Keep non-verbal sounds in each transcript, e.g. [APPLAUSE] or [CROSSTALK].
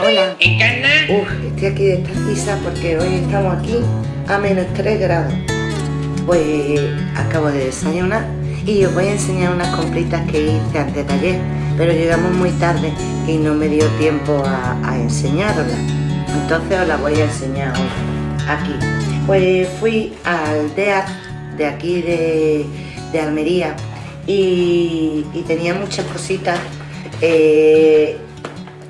Hola. Uf, estoy aquí de esta porque hoy estamos aquí a menos 3 grados. Pues acabo de desayunar y os voy a enseñar unas compritas que hice antes de ayer, pero llegamos muy tarde y no me dio tiempo a, a enseñaroslas. Entonces os las voy a enseñar hoy, aquí. Pues fui al DEAR de aquí de, de Almería y, y, tenía muchas cositas eh,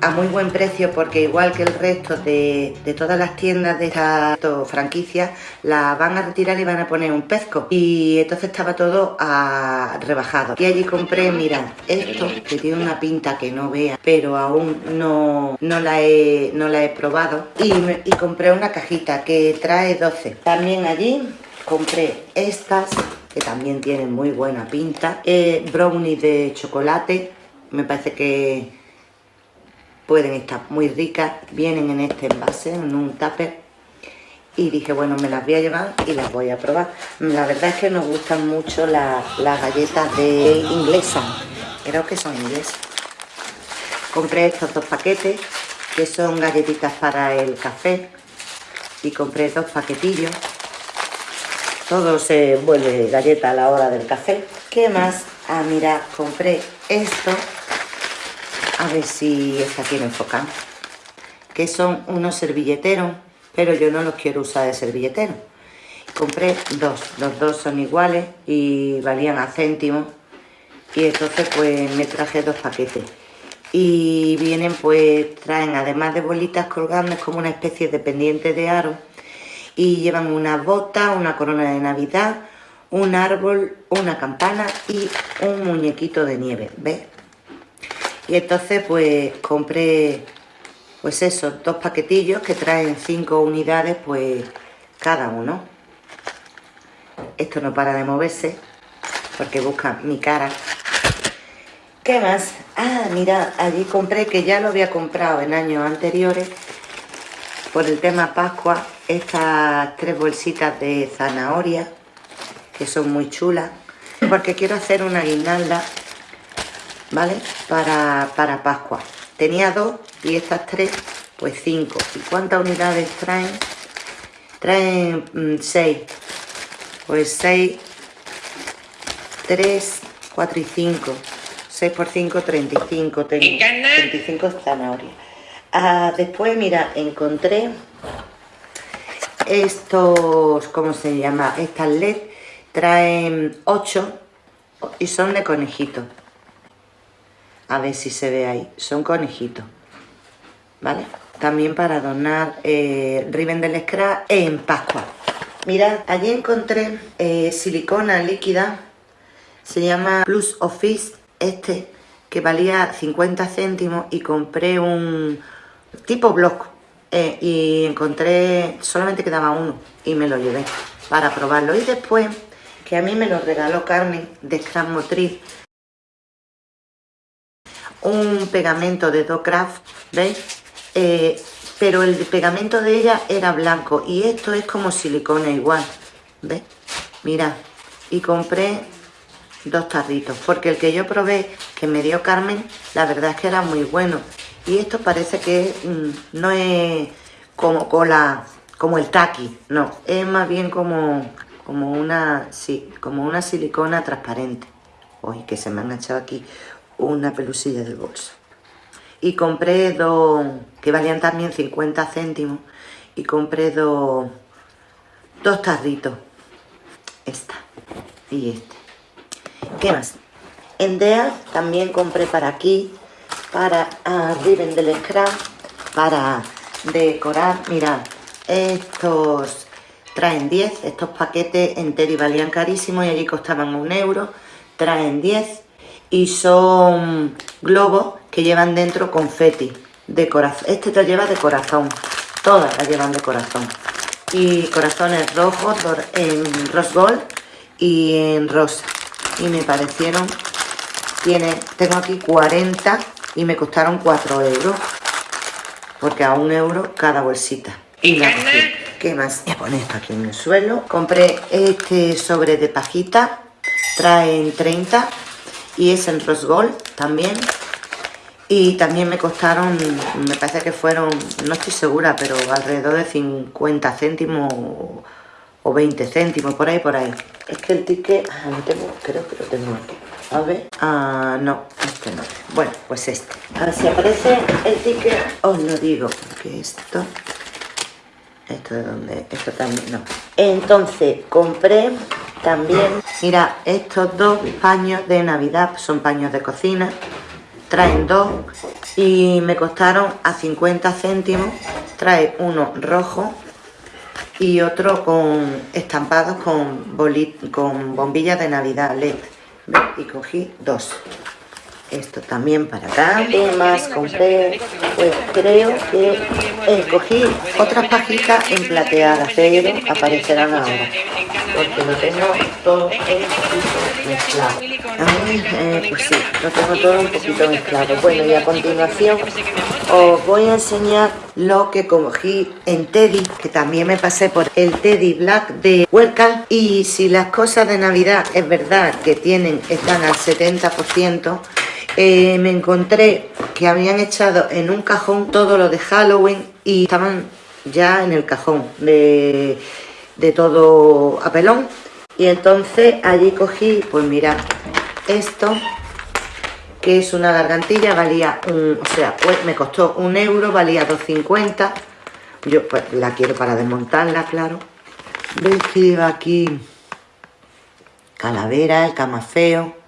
a muy buen precio porque igual que el resto de, de todas las tiendas de esta franquicia la van a retirar y van a poner un pezco y entonces estaba todo a rebajado. Y allí compré, mira, esto que tiene una pinta que no vea pero aún no, no, la, he, no la he probado. Y, y compré una cajita que trae 12 también allí compré estas que también tienen muy buena pinta. Eh, brownies de chocolate me parece que pueden estar muy ricas, vienen en este envase, en un tupper y dije, bueno, me las voy a llevar y las voy a probar. La verdad es que nos gustan mucho las galletas de inglesa, creo que son inglesas. Compré estos dos paquetes, que son galletitas para el café, y compré dos paquetillos. Todo se vuelve galleta a la hora del café. ¿Qué más? Ah, mira, compré esto a ver si está aquí enfocan, que son unos servilleteros, pero yo no los quiero usar de servilletero. Compré dos, los dos son iguales y valían a céntimos y entonces pues me traje dos paquetes. Y vienen pues, traen además de bolitas colgando, es como una especie de pendiente de aro y llevan una bota, una corona de navidad, un árbol, una campana y un muñequito de nieve, ¿ves? Y entonces pues compré pues esos dos paquetillos que traen cinco unidades pues cada uno. Esto no para de moverse porque busca mi cara. ¿Qué más? Ah, mira, allí compré, que ya lo había comprado en años anteriores, por el tema Pascua, estas tres bolsitas de zanahoria, que son muy chulas, porque quiero hacer una guirnalda ¿vale? Para, para Pascua. Tenía dos y estas tres, pues cinco. ¿Y cuántas unidades traen? Traen mm, seis. Pues seis, tres, cuatro y cinco. Seis por cinco, treinta y cinco. Treinta y cinco zanahorias. Ah, después, mira, encontré estos, ¿cómo se llama? Estas LED traen ocho y son de conejito a ver si se ve ahí, son conejitos, ¿vale? También para adornar eh, del scrap en Pascua. Mirad, allí encontré eh, silicona líquida, se llama Plus Office, este, que valía 50 céntimos y compré un tipo block eh, y encontré, solamente quedaba uno y me lo llevé para probarlo. Y después, que a mí me lo regaló Carmen de Scrap Motriz, un pegamento de Docraft, ¿veis? Eh, pero el pegamento de ella era blanco y esto es como silicona igual, ¿ves? Mira, y compré dos tarritos, porque el que yo probé, que me dio Carmen, la verdad es que era muy bueno. Y esto parece que mm, no es como cola, como el taqui, no, es más bien como, como una, sí, como una silicona transparente. Uy, que se me han echado aquí una pelusilla del bolso. Y compré dos, que valían también 50 céntimos, y compré dos, dos tarritos. Esta y este. ¿Qué más? En DEA también compré para aquí, para arriba en del scrap, para decorar. Mirad, estos traen 10, estos paquetes en Teddy valían carísimos y allí costaban un euro. Traen 10 y son globos que llevan dentro confeti de corazón. Este te lleva de corazón, todas las llevan de corazón. Y corazones rojos en rose gold y en rosa. Y me parecieron, tiene, tengo aquí 40 y me costaron 4 euros. Porque a un euro cada bolsita. Y la ¿Qué más? Voy a poner esto aquí en el suelo. Compré este sobre de pajita. Traen 30 y es en rose gold también y también me costaron, me parece que fueron, no estoy segura, pero alrededor de 50 céntimos o 20 céntimos, por ahí, por ahí. Es que el ticket, ah, no tengo, creo que lo tengo aquí. A ver, ah, no, este no. Bueno, pues este. A ver si aparece el ticket, os lo digo, porque esto, esto de dónde, esto también, no. Entonces, compré también, mira, estos dos paños de Navidad, son paños de cocina, traen dos y me costaron a 50 céntimos, trae uno rojo y otro con estampados con, con bombillas de Navidad LED. Y cogí dos. Esto también para acá. ¿Qué más compré? Pues creo que eh, cogí otras pajitas en plateadas, pero aparecerán ahora. Porque lo tengo todo en mezclado. Eh, pues sí, lo tengo todo un poquito mezclado. Bueno, y a continuación os voy a enseñar lo que cogí en Teddy, que también me pasé por el Teddy Black de Welcome. Y si las cosas de Navidad es verdad que tienen, están al 70%, eh, me encontré que habían echado en un cajón todo lo de Halloween y estaban ya en el cajón de, todo apelón. Y entonces allí cogí, pues mira, esto que es una gargantilla, valía un, o sea, pues me costó un euro, valía 2.50. Yo pues la quiero para desmontarla, claro. Veis que lleva aquí calavera, el camafeo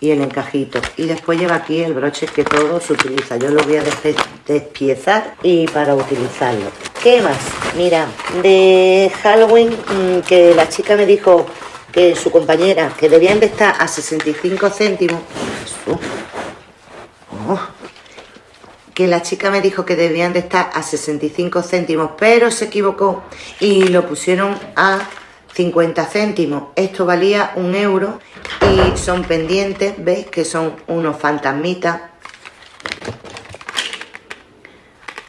y el encajito. Y después lleva aquí el broche que todo se utiliza. Yo lo voy a despiezar y para utilizarlo. ¿Qué más? Mira, de Halloween, mm, que la chica me dijo que su compañera, que debían de estar a 65 céntimos, oh, que la chica me dijo que debían de estar a 65 céntimos, pero se equivocó y lo pusieron a 50 céntimos. Esto valía un euro y son pendientes, ¿veis? Que son unos fantasmitas.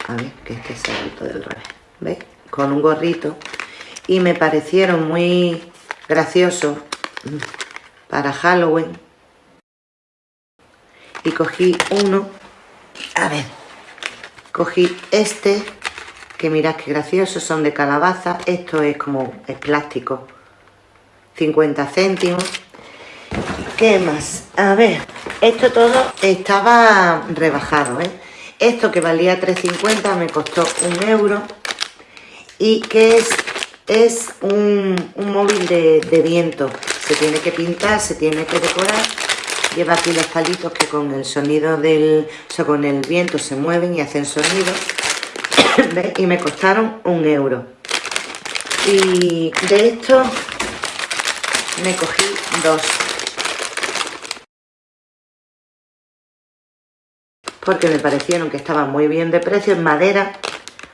A ver, que este es el del revés, ¿veis? Con un gorrito. Y me parecieron muy graciosos para Halloween y cogí uno a ver cogí este que mirad qué gracioso son de calabaza. Esto es como es plástico. 50 céntimos. ¿qué más? a ver esto todo estaba rebajado ¿eh? esto que valía 3.50 me costó un euro. Y que es es un, móvil de, de viento. Se tiene que pintar, se tiene que decorar. Lleva aquí los palitos que con el sonido del, o sea, con el viento se mueven y hacen sonido y me costaron un euro. Y de esto me cogí dos. Porque me parecieron que estaban muy bien de precio en madera.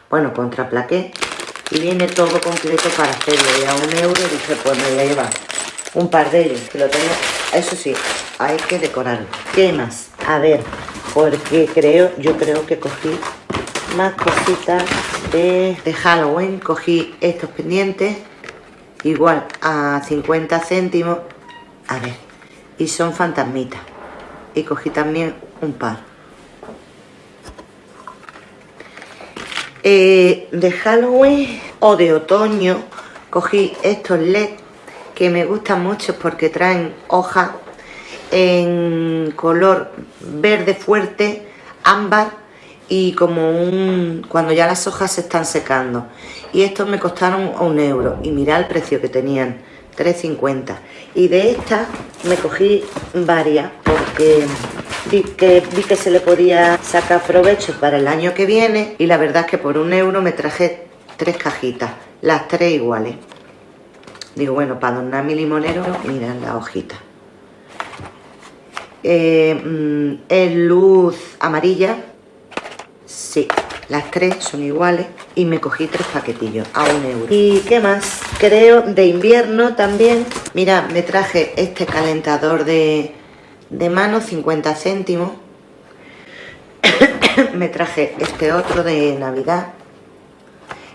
Bueno, contra plaqué y viene todo completo para hacerlo y a un euro. Dije pues me voy a llevar un par de ellos que lo tengo. Eso sí hay que decorarlo. ¿qué más? a ver porque creo yo creo que cogí más cositas de, Halloween. Cogí estos pendientes igual a 50 céntimos. A ver y son fantasmitas. Y cogí también un par. Eh, de Halloween o de otoño cogí estos LED que me gustan mucho porque traen hojas en color verde fuerte, ámbar y como un cuando ya las hojas se están secando y estos me costaron un euro y mirad el precio que tenían 3.50 y de estas me cogí varias porque vi que, se le podía sacar provecho para el año que viene y la verdad es que por un euro me traje tres cajitas las tres iguales Digo, bueno, para adornar mi limonero, mirad la hojita. Eh, mm, es luz amarilla. Sí, las tres son iguales. Y me cogí tres paquetillos a un euro. ¿Y qué más? Creo de invierno también. Mira, me traje este calentador de, de mano, 50 céntimos. [COUGHS] me traje este otro de Navidad,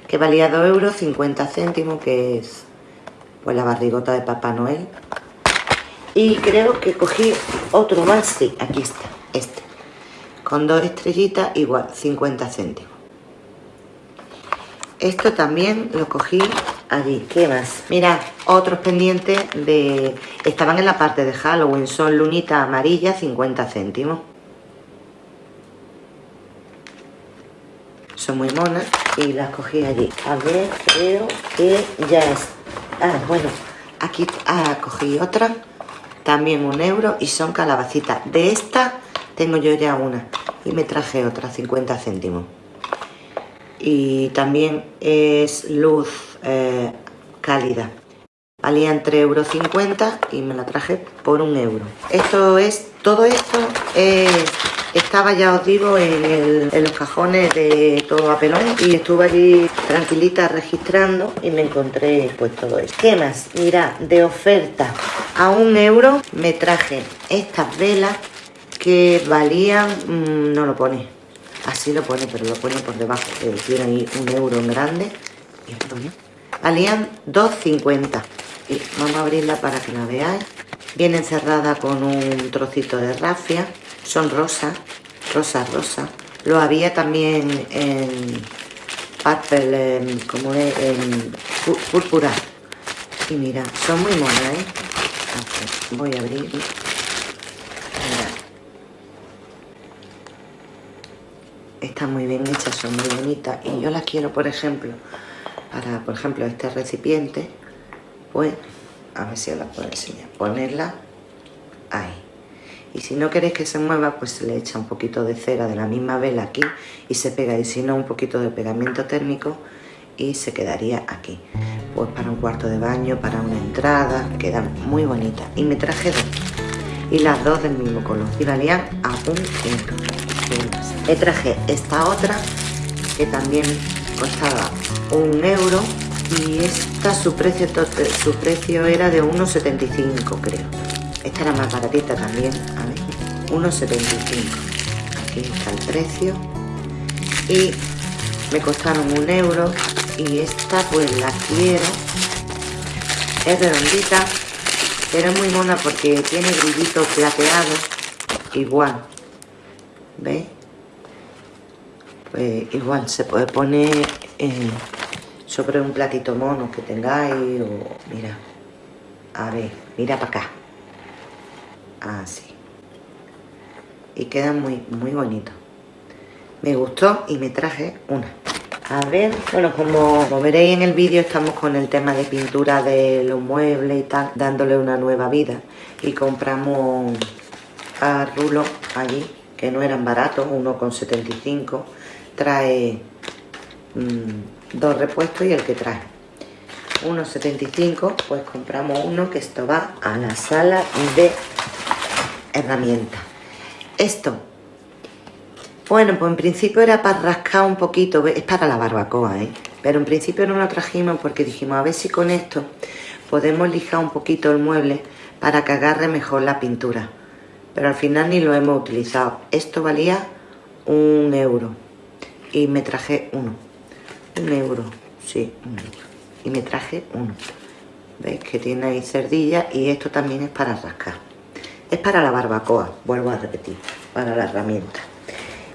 que valía 2 euros, 50 céntimos, que es pues la barrigota de Papá Noel. Y creo que cogí otro más, sí, aquí está, este. Con dos estrellitas igual 50 céntimos. Esto también lo cogí allí. ¿qué más? mirad otros pendientes de estaban en la parte de Halloween son lunitas amarillas 50 céntimos. Son muy monas y las cogí allí. A ver creo que ya es. Ah bueno aquí ah, cogí otra también un euro y son calabacitas. De esta tengo yo ya una y me traje otra 50 céntimos y también es luz eh, cálida valían 3,50 euros y me la traje por un euro esto es todo esto es estaba, ya os digo, en, los cajones de todo a pelón y estuve allí tranquilita registrando y me encontré pues todo esto. ¿Qué más? Mira, de oferta a un euro me traje estas velas que valían, mm, no lo pone, así lo pone, pero lo pone por debajo, eh, tiene ahí un euro en grande y esto, Valían 2,50 y vamos a abrirla para que la veáis. Viene cerrada con un trocito de rafia son rosas, rosa, rosa. Lo había también en purple, como es, en púrpura. Y mira, son muy monas, ¿eh? voy a abrir. Mira. Están muy bien hechas, son muy bonitas. Y yo las quiero, por ejemplo, para, por ejemplo, este recipiente, pues, a ver si os la puedo enseñar. Ponerla ahí. Y si no queréis que se mueva pues se le echa un poquito de cera de la misma vela aquí y se pega y si no un poquito de pegamento térmico y se quedaría aquí. Pues para un cuarto de baño, para una entrada quedan muy bonitas y me traje dos. Y las dos del mismo color. Y valían a un euro me traje esta otra que también costaba un euro y esta su precio, su precio era de 1,75 creo esta era más baratita también, a ver, 1,75. Aquí está el precio. Y me costaron un euro. Y esta pues la quiero. Es redondita, pero es muy mona porque tiene brillitos plateados. Igual. ¿Veis? Pues igual se puede poner sobre un platito mono que tengáis o mira a ver mira para acá. Así. Y queda muy muy bonito. Me gustó y me traje una. A ver, bueno, como, veréis en el vídeo estamos con el tema de pintura de los muebles y tal, dándole una nueva vida. Y compramos a rulo allí, que no eran baratos, uno con 75 trae mm, dos repuestos y el que trae 1,75 pues compramos uno que esto va a la sala de herramienta. Esto, bueno, pues en principio era para rascar un poquito, es para la barbacoa, ¿eh? Pero en principio no lo trajimos porque dijimos, a ver si con esto podemos lijar un poquito el mueble para que agarre mejor la pintura. Pero al final ni lo hemos utilizado. Esto valía un euro y me traje uno. Un euro, sí, Y me traje uno. ¿Veis que tiene ahí cerdilla? Y esto también es para rascar. Es para la barbacoa, vuelvo a repetir, para la herramienta.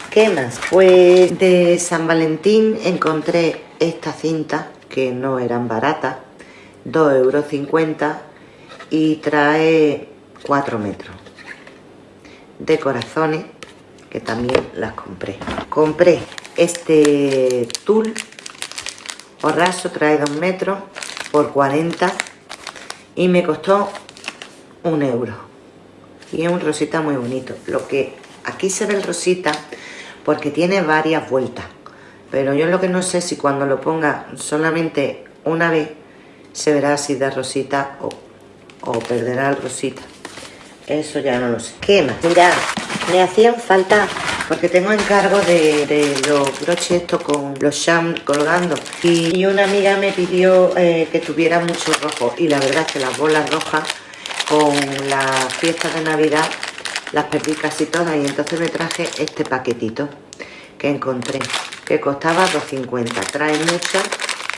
¿Qué más? Pues de San Valentín encontré esta cinta, que no eran baratas, 2,50 euros y trae 4 metros. De corazones, que también las compré. Compré este tul o raso, trae 2 metros por 40 y me costó un euro. Y es un rosita muy bonito. Lo que aquí se ve el rosita porque tiene varias vueltas pero yo lo que no sé si cuando lo ponga solamente una vez se verá así de rosita o, perderá el rosita eso ya no lo sé. ¿qué más? mirad, me hacían falta porque tengo encargo de, los broches estos con los sham colgando. Y, una amiga me pidió eh, que tuviera mucho rojo. Y la verdad es que las bolas rojas con las fiestas de Navidad las perdí casi todas. Y entonces me traje este paquetito que encontré, que costaba 2.50. Trae mucho,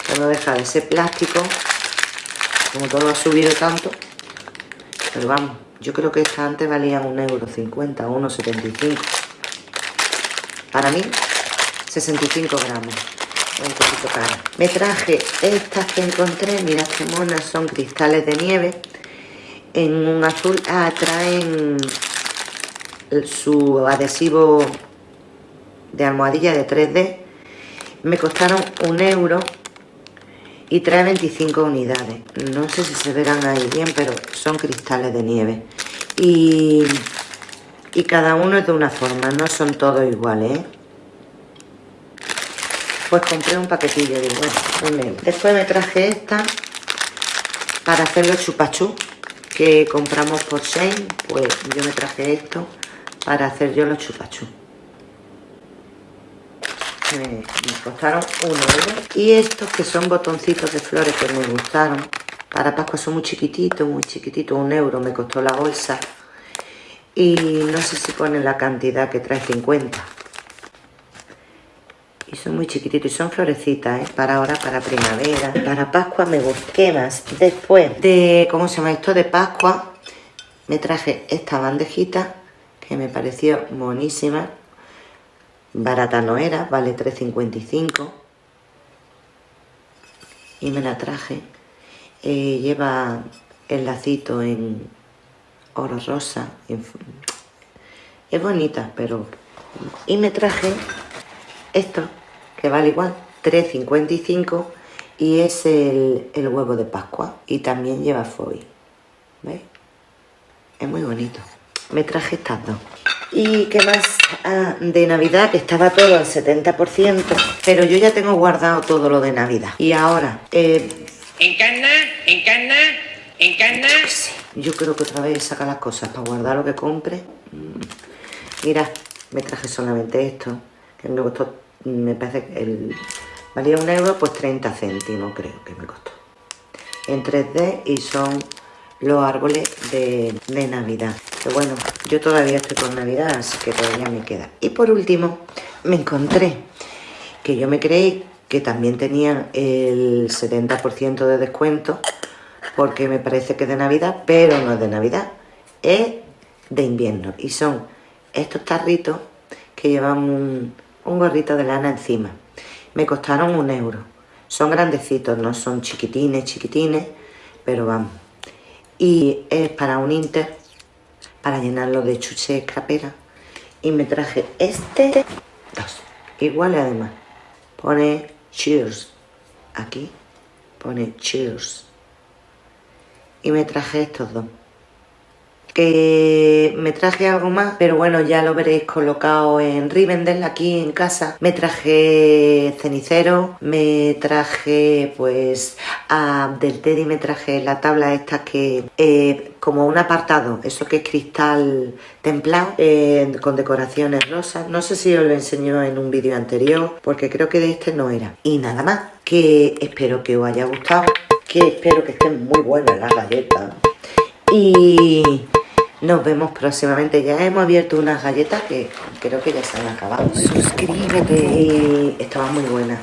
que no deja de ser plástico, como todo ha subido tanto, pero vamos, yo creo que esta antes valía 1,50€, 1,75€. para mí 65 gramos. Un poquito cara me traje estas que encontré. Mira qué monas son cristales de nieve. En un azul ah, traen su adhesivo de almohadilla de 3D me costaron un euro y trae 25 unidades. No sé si se verán ahí bien pero son cristales de nieve. Y, y cada uno es de una forma no son todos iguales ¿eh? pues compré un paquetillo de bueno, después me traje esta para hacer los chupachú que compramos por Shane pues yo me traje esto para hacer yo los chupachú me, costaron un euro. Y estos que son botoncitos de flores que me gustaron para Pascua son muy chiquititos muy chiquititos un euro me costó la bolsa. Y no sé si ponen la cantidad que trae 50 y son muy chiquititos y son florecitas ¿eh? para ahora para primavera. Para Pascua me busqué más. Después de cómo se llama esto de Pascua me traje esta bandejita que me pareció monísima barata no era, vale 3,55 y me la traje. Eh, lleva el lacito en oro rosa es bonita pero y me traje esto que vale igual 3,55 y es el, el, huevo de pascua y también lleva foil ¿veis? es muy bonito. Me traje estas dos y qué más ah, de navidad que estaba todo al 70% pero yo ya tengo guardado todo lo de navidad. Y ahora eh, encarna encarna encarna yo creo que otra vez saca las cosas para guardar lo que compre. Mm. mira me traje solamente esto que me costó me parece que el, valía un euro pues 30 céntimos creo que me costó. En 3D y son los árboles de, de Navidad. Que bueno, yo todavía estoy con Navidad, así que todavía me queda. Y por último, me encontré que yo me creí que también tenían el 70% de descuento, porque me parece que es de Navidad, pero no es de Navidad, es de invierno. Y son estos tarritos que llevan un gorrito de lana encima. Me costaron un euro. Son grandecitos, no son chiquitines, chiquitines, pero vamos, y es para un inter para llenarlo de chuche escrapera y me traje este dos. Igual además. Pone cheers. Aquí pone cheers. Y me traje estos dos me traje algo más, pero bueno, ya lo veréis colocado en Rivendell aquí en casa. Me traje cenicero, me traje pues del Teddy me traje la tabla esta que eh, como un apartado, eso que es cristal templado eh, con decoraciones rosas. No sé si os lo enseñó en un vídeo anterior porque creo que de este no era. Y nada más, que espero que os haya gustado, que espero que estén muy buenas las galletas. Y nos vemos próximamente. Ya hemos abierto unas galletas que creo que ya se han acabado. Suscríbete. Y estaban muy buenas.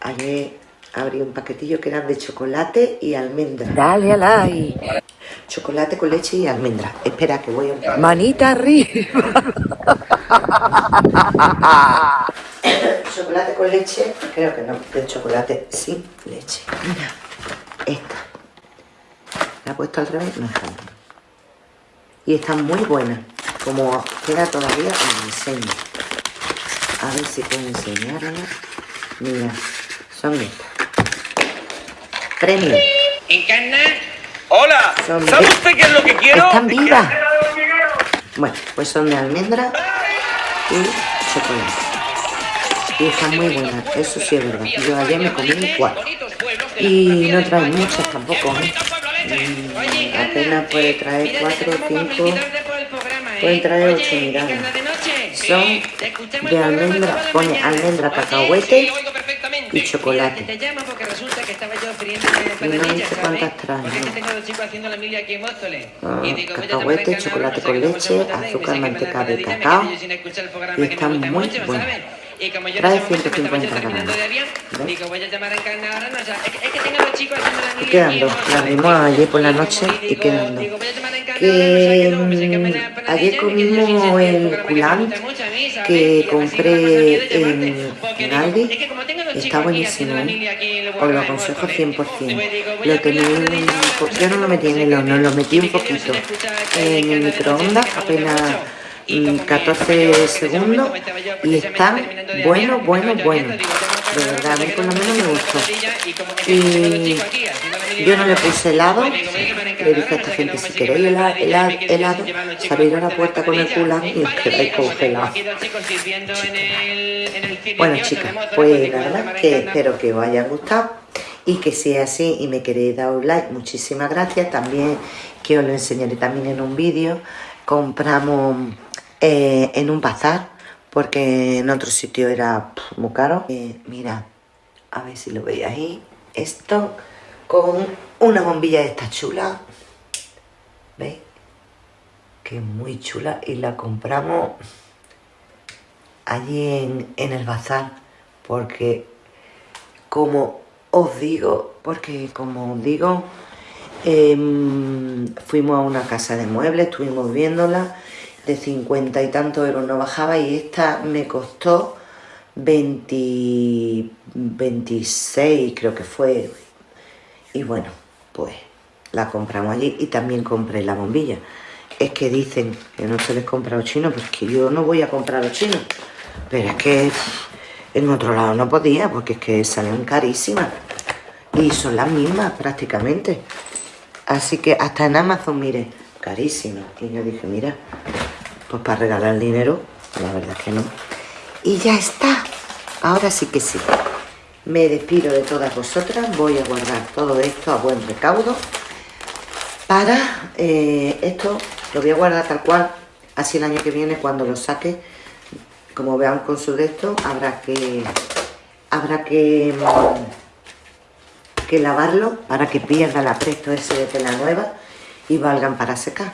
Ayer abrí un paquetillo que eran de chocolate y almendra. Dale a like. Chocolate con leche y almendra. Espera que voy a... Manita arriba. chocolate con leche, creo que no, de chocolate sin leche. Mira, esta. La he puesto al revés, no y están muy buenas como queda todavía os enseño a ver si puedo enseñarla. Mira son estas. Premio encarna hola ¿sabe usted qué es lo que quiero? están vivas. bueno pues son de almendra y chocolate. Y están muy buenas, eso sí es verdad. Yo ayer me comí cuatro. Y no traen muchas tampoco, ¿eh? Apenas puede traer 4 o 5, pueden traer 8 unidades. Son de almendra, pone almendra, cacahuete y chocolate. No sé cuántas traen. Ah, cacahuete, chocolate con leche, azúcar, manteca de cacao y están muy buenas. Y como yo Trae en ese momento me estaba 150 yo terminando de gramos. avión, ¿Ves? digo, voy a llamar a Encarna ahora, no, o sea, es, que- es que tengo a los chicos haciendo la vimos ayer por la noche y digo- quedan dos. Que ayer comimos el culant que compré en, Aldi. Está buenísimo, ¿eh? Os lo aconsejo pues, 100%. digo, voy a Lo tenéis, yo no lo metí en el horno, lo metí un poquito en el microondas, apenas mm, 14 segundos y está bueno, bueno, bueno. De verdad, a mí por lo menos me gustó. Y yo no le puse helado, le dije a esta gente, si queréis hela- hela- helado, salid a la puerta con el culan y os quedáis congelados. Bueno chicas, pues la verdad que espero que os haya gustado y que sea así y me queréis dar un like, muchísimas gracias. También que os lo enseñaré también en un vídeo. Compramos eh, en un bazar porque en otro sitio era muy caro. Eh, mira, a ver si lo veis ahí. Esto con una bombilla de esta chula. ¿Veis? Que es muy chula y la compramos allí en, en el bazar porque como os digo porque como os digo em, fuimos a una casa de muebles estuvimos viéndola de 50 y tantos euros no bajaba y esta me costó 20 26 creo que fue y bueno pues la compramos allí y también compré la bombilla es que dicen que no se les compra los chinos, pues que yo no voy a comprar los chinos. Pero es que en otro lado no podía, porque es que salen carísimas. Y son las mismas prácticamente. Así que hasta en Amazon, mire, carísimas. Y yo dije, mira, pues para regalar dinero, la verdad que no. Y ya está. Ahora sí que sí. Me despido de todas vosotras. Voy a guardar todo esto a buen recaudo para eh, esto lo voy a guardar tal cual así el año que viene cuando lo saque como vean con su de esto habrá que habrá que mm, que lavarlo para que pierda el apresto ese de tela nueva y valgan para secar.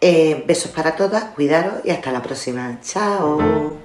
Eh, besos para todas cuidaros y hasta la próxima. Chao